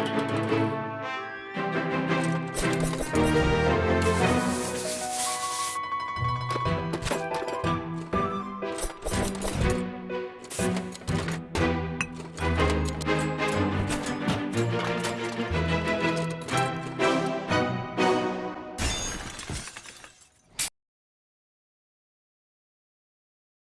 you